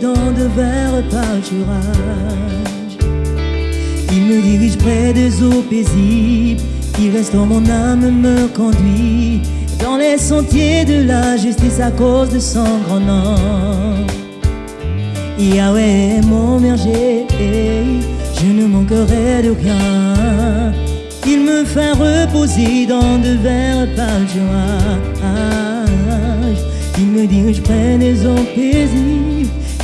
dans de verts pâturages. Il me dirige près des eaux paisibles, reste dans mon âme, me conduit dans les sentiers de la justice à cause de son grand nom. Yahweh est mon berger, je ne manquerai de rien. Il me fait reposer dans de verts pâturages. Il me dirige près des eaux paisibles,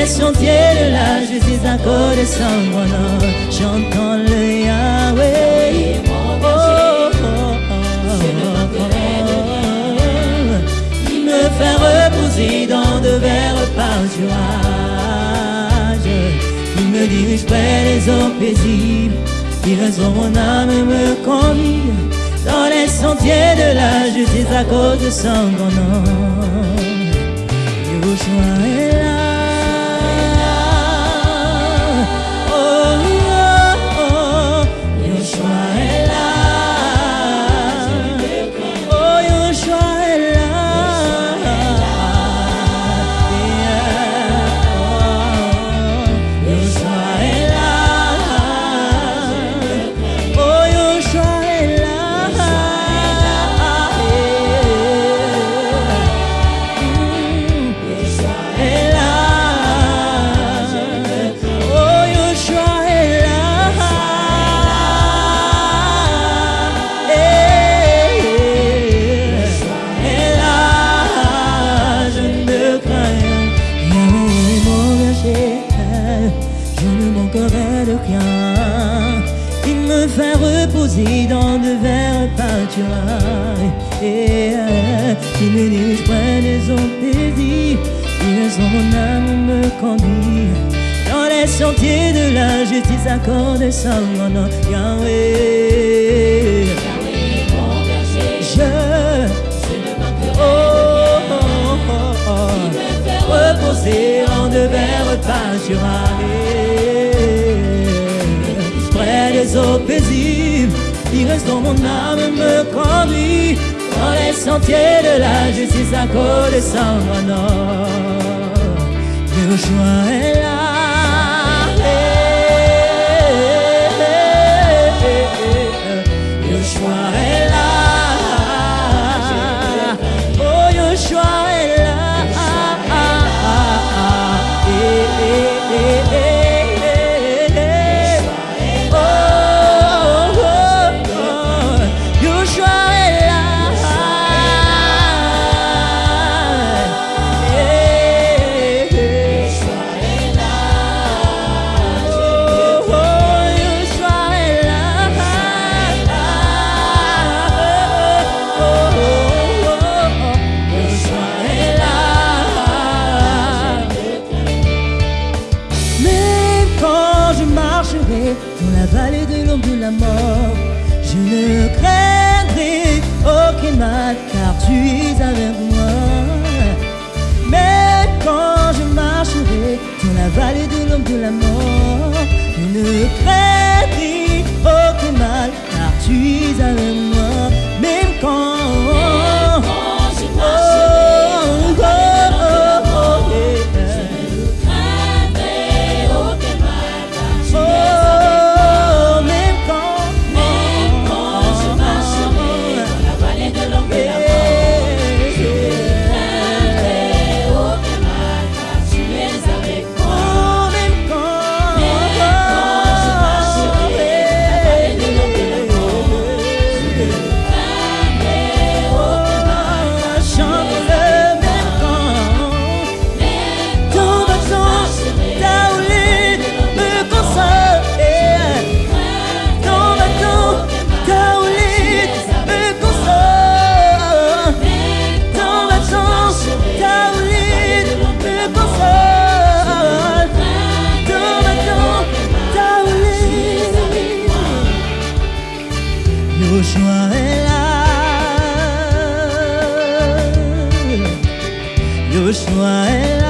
les sentiers de la justice à cause de son grand nom. J'entends le Yahweh. Oh, oh, oh, oh. Il me fait reposer dans de verts pâturages. Il me dirige près des eaux paisibles. Il raison mon âme me conduit dans les sentiers de la justice à cause de son grand nom. De. Il me fait reposer dans de verts pâturages. Et il me dirige près des eaux paisibles. Il reste mon âme me conduit dans les sentiers de la justice accorde son nom. Yahweh, je. Oh, oh, oh, oh. Reposer en de verts pâturages. Des eaux paisibles, il reste dans mon âme me conduit dans les sentiers de la justice à cause de. Yahushua est là. Mort, je ne craindrai aucun mal car tu es avec moi. Même quand je marcherai dans la vallée de l'ombre de la mort, je ne craindrai nos joint là.